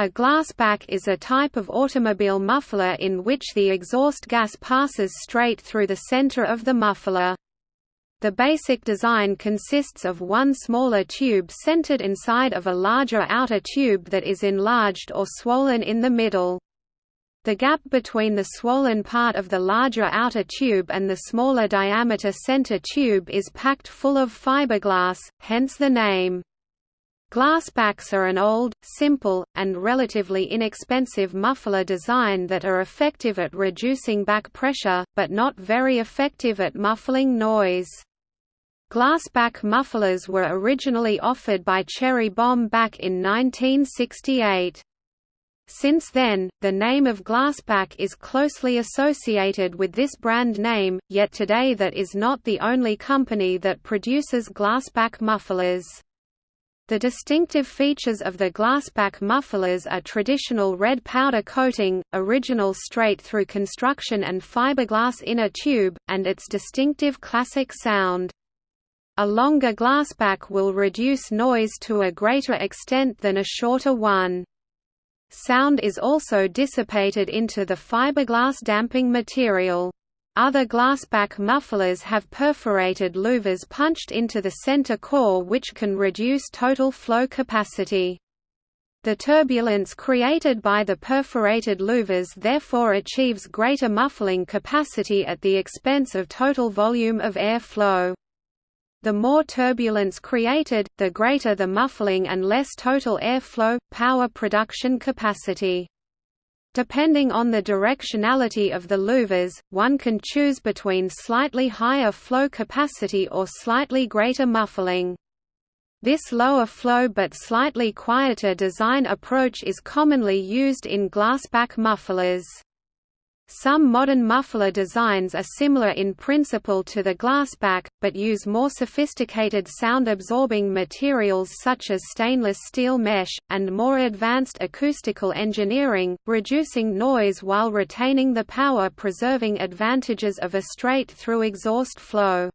A glass glasspack is a type of automobile muffler in which the exhaust gas passes straight through the center of the muffler. The basic design consists of one smaller tube centered inside of a larger outer tube that is enlarged or swollen in the middle. The gap between the swollen part of the larger outer tube and the smaller diameter center tube is packed full of fiberglass, hence the name. Glasspacks are an old, simple, and relatively inexpensive muffler design that are effective at reducing back pressure, but not very effective at muffling noise. Glasspack mufflers were originally offered by Cherry Bomb back in 1968. Since then, the name of Glasspack is closely associated with this brand name, yet today that is not the only company that produces glasspack mufflers. The distinctive features of the glasspack mufflers are traditional red powder coating, original straight-through construction and fiberglass inner tube, and its distinctive classic sound. A longer glasspack will reduce noise to a greater extent than a shorter one. Sound is also dissipated into the fiberglass damping material. Other glasspack mufflers have perforated louvers punched into the center core which can reduce total flow capacity. The turbulence created by the perforated louvers therefore achieves greater muffling capacity at the expense of total volume of air flow. The more turbulence created, the greater the muffling and less total airflow, power production capacity. Depending on the directionality of the louvers, one can choose between slightly higher flow capacity or slightly greater muffling. This lower flow but slightly quieter design approach is commonly used in glasspack mufflers. Some modern muffler designs are similar in principle to the glasspack, but use more sophisticated sound-absorbing materials such as stainless steel mesh, and more advanced acoustical engineering, reducing noise while retaining the power-preserving advantages of a straight-through exhaust flow.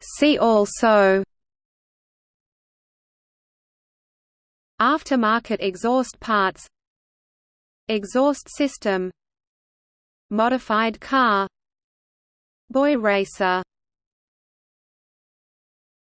See also Aftermarket exhaust parts Exhaust system Modified car Boy racer